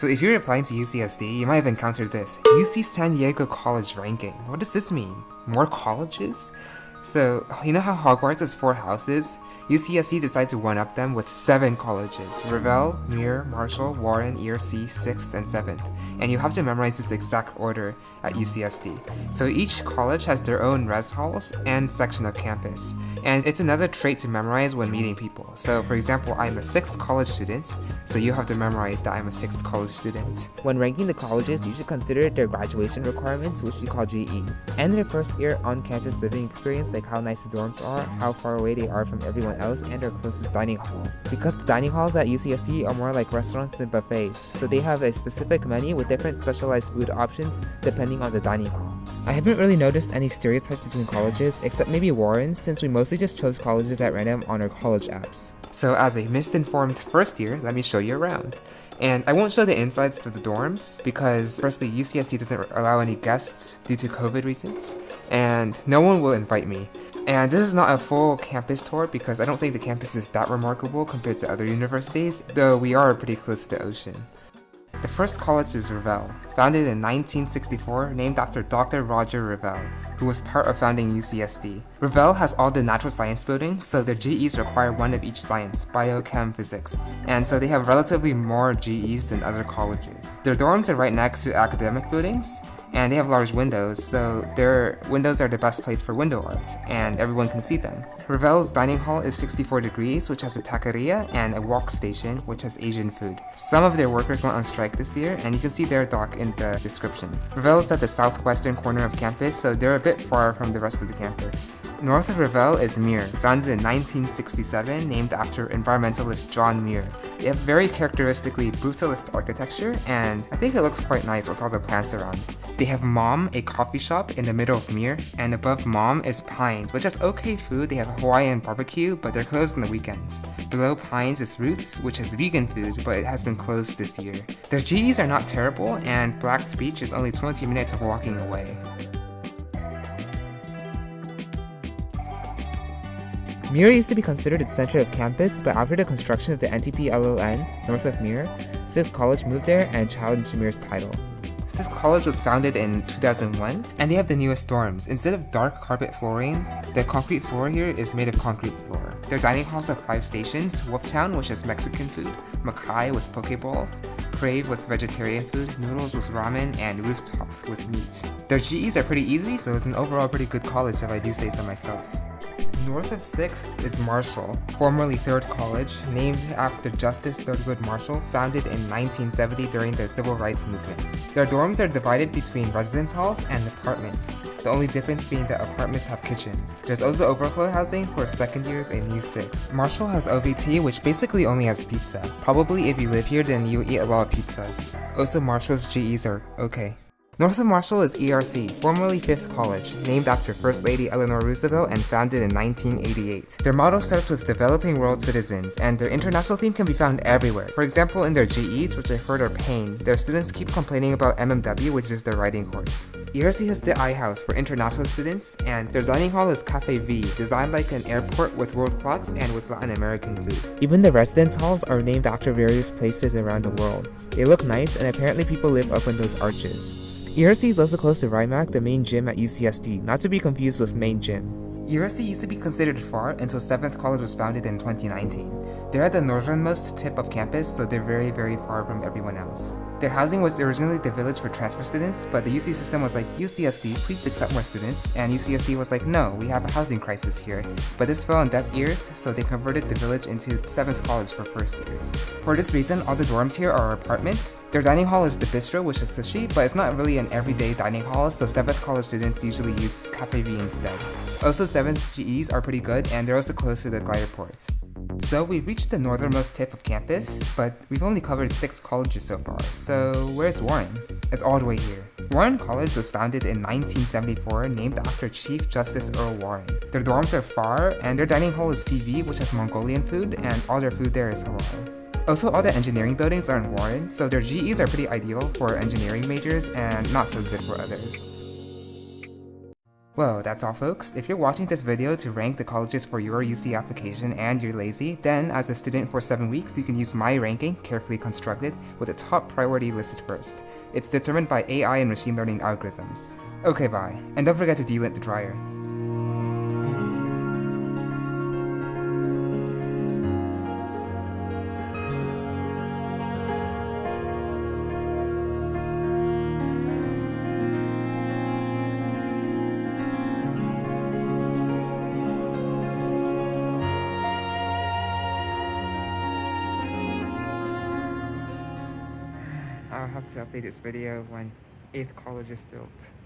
So if you're applying to UCSD, you might have encountered this. UC San Diego College ranking. What does this mean? More colleges? So, you know how Hogwarts has four houses? UCSD decided to one-up them with seven colleges. Revelle, Muir, Marshall, Warren, ERC, 6th, and 7th. And you have to memorize this exact order at UCSD. So each college has their own res halls and section of campus. And it's another trait to memorize when meeting people. So for example, I'm a 6th college student, so you have to memorize that I'm a 6th college student. When ranking the colleges, you should consider their graduation requirements, which we call GEs, and their first year on-campus living experience, like how nice the dorms are, how far away they are from everyone else, and their closest dining halls. Because the dining halls at UCSD are more like restaurants than buffets, so they have a specific menu with different specialized food options depending on the dining hall. I haven't really noticed any stereotypes between colleges, except maybe Warren's, since we mostly just chose colleges at random on our college apps. So as a misinformed first year, let me show you around. And I won't show the insides of the dorms because firstly UCSD doesn't allow any guests due to COVID reasons and no one will invite me. And this is not a full campus tour because I don't think the campus is that remarkable compared to other universities, though we are pretty close to the ocean. The first college is Revelle, founded in 1964, named after Dr. Roger Revelle, who was part of founding UCSD. Revelle has all the natural science buildings, so their GEs require one of each science, bio, chem, physics, and so they have relatively more GEs than other colleges. Their dorms are right next to academic buildings, and they have large windows, so their windows are the best place for window art, and everyone can see them. Revelle's dining hall is 64 degrees, which has a taqueria, and a wok station, which has Asian food. Some of their workers went on strike this year, and you can see their dock in the description. Revelle is at the southwestern corner of campus, so they're a bit far from the rest of the campus. North of Revelle is Muir, founded in 1967, named after environmentalist John Muir. They have very characteristically brutalist architecture, and I think it looks quite nice with all the plants around. They have Mom, a coffee shop in the middle of Muir, and above Mom is Pines, which has okay food. They have Hawaiian barbecue, but they're closed on the weekends. Below Pines is Roots, which has vegan food, but it has been closed this year. Their GEs are not terrible, and Black's Beach is only 20 minutes of walking away. Muir used to be considered the center of campus, but after the construction of the NTP LLN north of Muir, 6th College moved there and challenged Muir's title. This college was founded in 2001, and they have the newest dorms. Instead of dark carpet flooring, the concrete floor here is made of concrete floor. Their dining halls have five stations, Wolftown, which has Mexican food, Makai with pokeballs, Crave with vegetarian food, Noodles with ramen, and Rooftop with meat. Their GEs are pretty easy, so it's an overall pretty good college if I do say so myself. North of 6th is Marshall, formerly 3rd College, named after Justice Thurgood Marshall, founded in 1970 during the civil rights movements. Their dorms are divided between residence halls and apartments, the only difference being that apartments have kitchens. There's also overflow housing for second years and U6. Marshall has OVT, which basically only has pizza. Probably if you live here, then you eat a lot of pizzas. Also, Marshall's GEs are okay. North of Marshall is ERC, formerly 5th College, named after First Lady Eleanor Roosevelt and founded in 1988. Their motto starts with developing world citizens, and their international theme can be found everywhere. For example, in their GEs, which I've heard are pain, their students keep complaining about MMW, which is their writing course. ERC has the I House for international students, and their dining hall is Cafe V, designed like an airport with world clocks and with Latin American food. Even the residence halls are named after various places around the world. They look nice, and apparently people live up in those arches. ERC is also close to RIMAC, the main gym at UCSD, not to be confused with main gym. ERC used to be considered far until 7th College was founded in 2019. They're at the northernmost tip of campus, so they're very, very far from everyone else. Their housing was originally the village for transfer students, but the UC system was like, UCSD, please accept more students, and UCSD was like, no, we have a housing crisis here. But this fell on deaf ears, so they converted the village into 7th College for first years. For this reason, all the dorms here are apartments. Their dining hall is the bistro, which is sushi, but it's not really an everyday dining hall, so 7th College students usually use Cafe V instead. Also, 7th GEs are pretty good, and they're also close to the glider ports. So we reached the northernmost tip of campus, but we've only covered 6 colleges so far, so where's Warren? It's all the way here. Warren College was founded in 1974, named after Chief Justice Earl Warren. Their dorms are far, and their dining hall is CV, which has Mongolian food, and all their food there is halal. Also, all the engineering buildings are in Warren, so their GEs are pretty ideal for engineering majors and not so good for others. Well, that's all folks. If you're watching this video to rank the colleges for your UC application and you're lazy, then as a student for 7 weeks, you can use my ranking, carefully constructed, with the top priority listed first. It's determined by AI and machine learning algorithms. Okay, bye. And don't forget to delint the dryer. To update this video when 8th college is built.